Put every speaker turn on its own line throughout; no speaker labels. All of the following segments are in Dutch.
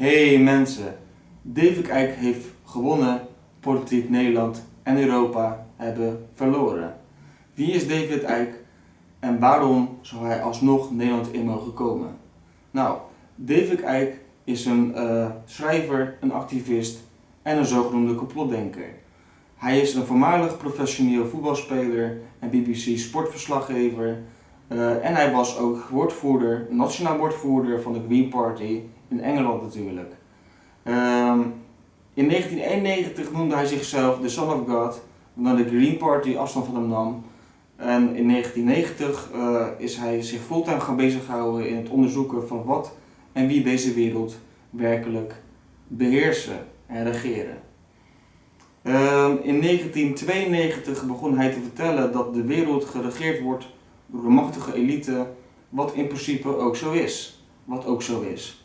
Hey mensen, David Eijk heeft gewonnen, politiek Nederland en Europa hebben verloren. Wie is David Eijk en waarom zou hij alsnog Nederland in mogen komen? Nou, David Eijk is een uh, schrijver, een activist en een zogenoemde complotdenker. Hij is een voormalig professioneel voetbalspeler en BBC sportverslaggever. Uh, en hij was ook woordvoerder, nationaal woordvoerder van de Green Party in Engeland natuurlijk. Um, in 1991 noemde hij zichzelf de Son of God, omdat de Green Party afstand van hem nam. En in 1990 uh, is hij zich fulltime gaan bezighouden in het onderzoeken van wat en wie deze wereld werkelijk beheersen en regeren. Uh, in 1992 begon hij te vertellen dat de wereld geregeerd wordt de machtige elite, wat in principe ook zo is. Wat ook zo is.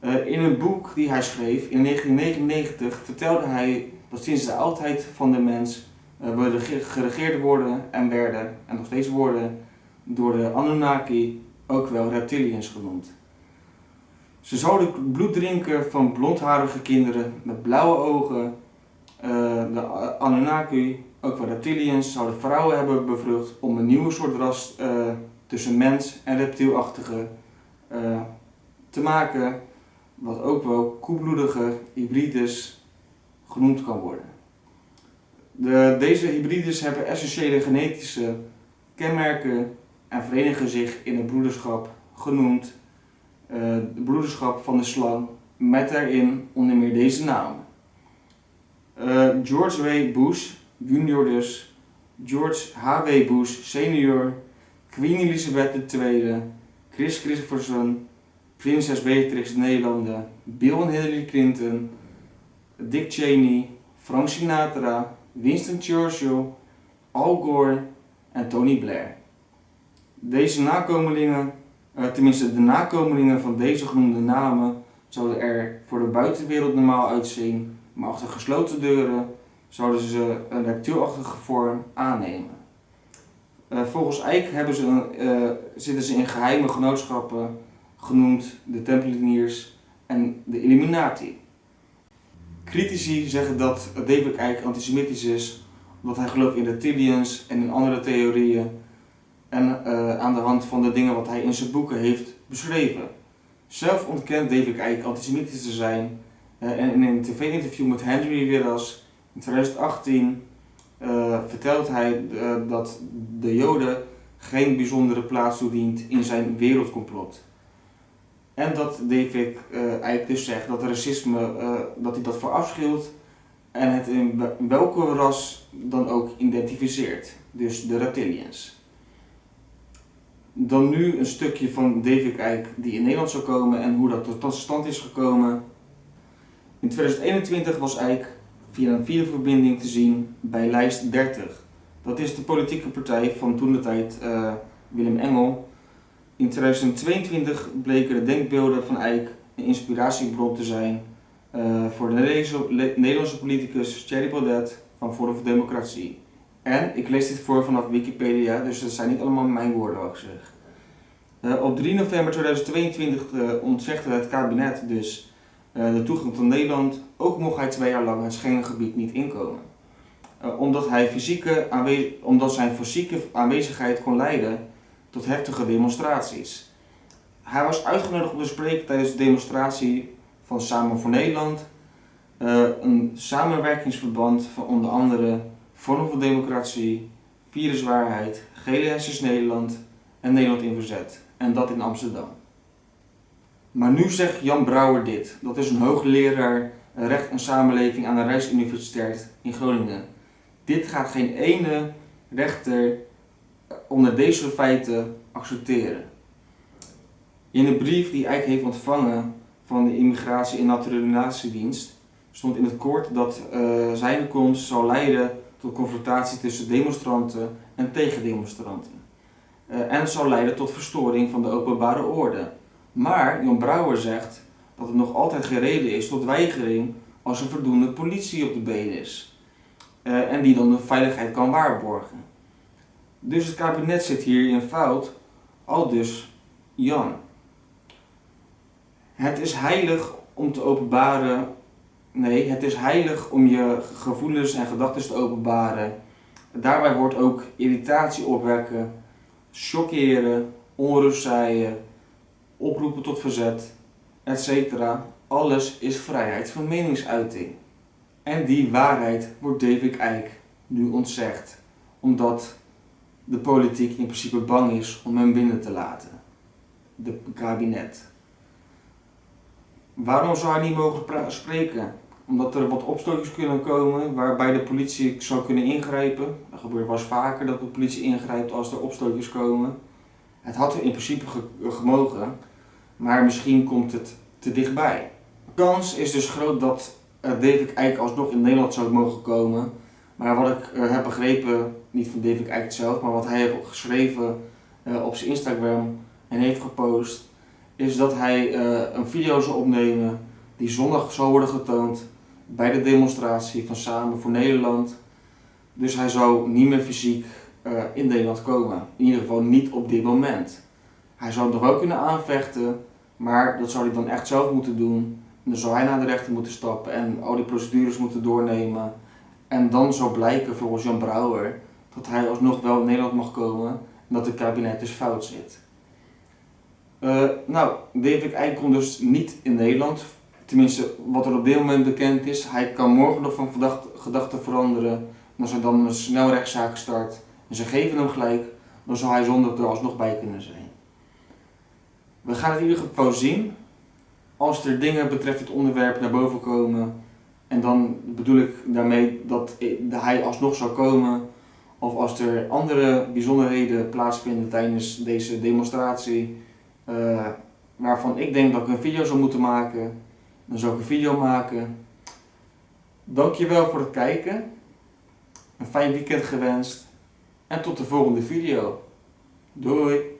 Uh, in een boek die hij schreef in 1999 vertelde hij dat sinds de oudheid van de mens uh, we geregeerd worden en werden, en nog steeds worden, door de Anunnaki, ook wel reptilians genoemd. Ze zouden bloed drinken van blondharige kinderen met blauwe ogen. Uh, de Anunnaki, ook wel reptilians, zouden vrouwen hebben bevrucht om een nieuwe soort ras uh, tussen mens en reptielachtige uh, te maken, wat ook wel koelbloedige hybrides genoemd kan worden. De, deze hybrides hebben essentiële genetische kenmerken en verenigen zich in een broederschap genoemd uh, de broederschap van de slang met daarin onder meer deze. Uh, George W. Bush, junior dus, George H.W. Bush senior, Queen Elizabeth II, Chris Christopherson, Prinses Beatrix Nederlanden, Bill Hillary Clinton, Dick Cheney, Frank Sinatra, Winston Churchill, Al Gore en Tony Blair. Deze nakomelingen uh, tenminste, de nakomelingen van deze genoemde namen zouden er voor de buitenwereld normaal uitzien, maar achter gesloten deuren zouden ze een reptielachtige vorm aannemen. Uh, volgens Eijk hebben ze, uh, zitten ze in geheime genootschappen genoemd de Tempeliers en de Illuminati. Critici zeggen dat David Eijk antisemitisch is omdat hij gelooft in reptilians en in andere theorieën en uh, aan de hand van de dingen wat hij in zijn boeken heeft beschreven. Zelf ontkent David Icke antisemitisch te zijn en in een tv-interview met Henry Willis in 2018 uh, eh, vertelt hij dat de Joden geen bijzondere plaats toedient in zijn wereldcomplot. En dat David Icke dus zegt dat racisme, dat hij dat verafschuwt en het in welke ras dan ook identificeert, dus de reptilians. Dan nu een stukje van David Eijk die in Nederland zou komen en hoe dat tot stand is gekomen. In 2021 was Eijk via een videoverbinding te zien bij lijst 30. Dat is de politieke partij van toen de tijd uh, Willem Engel. In 2022 bleken de denkbeelden van Eijk een inspiratiebron te zijn uh, voor de Nederlandse politicus Thierry Baudet van Forum voor Democratie. En ik lees dit voor vanaf Wikipedia, dus dat zijn niet allemaal mijn woorden wat ik. Uh, op 3 november 2022 uh, eh, ontzegde het kabinet dus de toegang tot Nederland, ook mocht hij twee jaar lang het Schengengebied niet inkomen. omdat, hij fysieke omdat zijn fysieke aanwezigheid kon leiden tot heftige demonstraties. Hij was uitgenodigd om te spreken tijdens de demonstratie van Samen voor Nederland, een samenwerkingsverband van onder andere Forum voor Democratie, Viruswaarheid, GLSS Nederland en Nederland in Verzet. En dat in Amsterdam. Maar nu zegt Jan Brouwer dit. Dat is een hoogleraar recht en samenleving aan de Rijksuniversiteit in Groningen. Dit gaat geen ene rechter onder deze feiten accepteren. In een brief die Eijk heeft ontvangen van de Immigratie- en Naturalisatiedienst stond in het kort dat uh, zijn komst zou leiden tot confrontatie tussen demonstranten en tegendemonstranten. Uh, en zal leiden tot verstoring van de openbare orde. Maar Jan Brouwer zegt dat het nog altijd geen reden is tot weigering als er voldoende politie op de been is. Uh, en die dan de veiligheid kan waarborgen. Dus het kabinet zit hier in fout, al dus Jan. Het is heilig om te openbaren. Nee, het is heilig om je gevoelens en gedachten te openbaren. Daarbij hoort ook irritatie opwekken, chockeren, onrust zaaien, oproepen tot verzet, etc. Alles is vrijheid van meningsuiting. En die waarheid wordt David Icke nu ontzegd, omdat de politiek in principe bang is om hem binnen te laten. De kabinet. Waarom zou hij niet mogen spreken? Omdat er wat opstootjes kunnen komen waarbij de politie zou kunnen ingrijpen. Dat gebeurt wel eens vaker dat de politie ingrijpt als er opstootjes komen. Het had er in principe gemogen, maar misschien komt het te dichtbij. De kans is dus groot dat David Eijk alsnog in Nederland zou mogen komen. Maar wat ik uh, heb begrepen, niet van David Eijk zelf, maar wat hij heeft geschreven uh, op zijn Instagram en heeft gepost, is dat hij een video zal opnemen die zondag zal worden getoond bij de demonstratie van Samen voor Nederland. Dus hij zou niet meer fysiek in Nederland komen. In ieder geval niet op dit moment. Hij zou nog wel kunnen aanvechten, maar dat zou hij dan echt zelf moeten doen. dan zou hij naar de rechter moeten stappen en al die procedures moeten doornemen. En dan zou blijken volgens Jan Brouwer dat hij alsnog wel in Nederland mag komen en dat het kabinet dus fout zit. Uh, nou, David Eijk komt dus niet in Nederland. Tenminste, wat er op dit moment bekend is. Hij kan morgen nog van gedachten veranderen. En als hij dan een snel rechtszaak start en ze geven hem gelijk, dan zal hij zonder er alsnog bij kunnen zijn. We gaan het in ieder geval zien. Als er dingen betreft het onderwerp naar boven komen, en dan bedoel ik daarmee dat hij alsnog zou komen, of als er andere bijzonderheden plaatsvinden tijdens deze demonstratie, uh, waarvan ik denk dat ik een video zou moeten maken, dan zou ik een video maken. Dankjewel voor het kijken, een fijn weekend gewenst en tot de volgende video. Doei!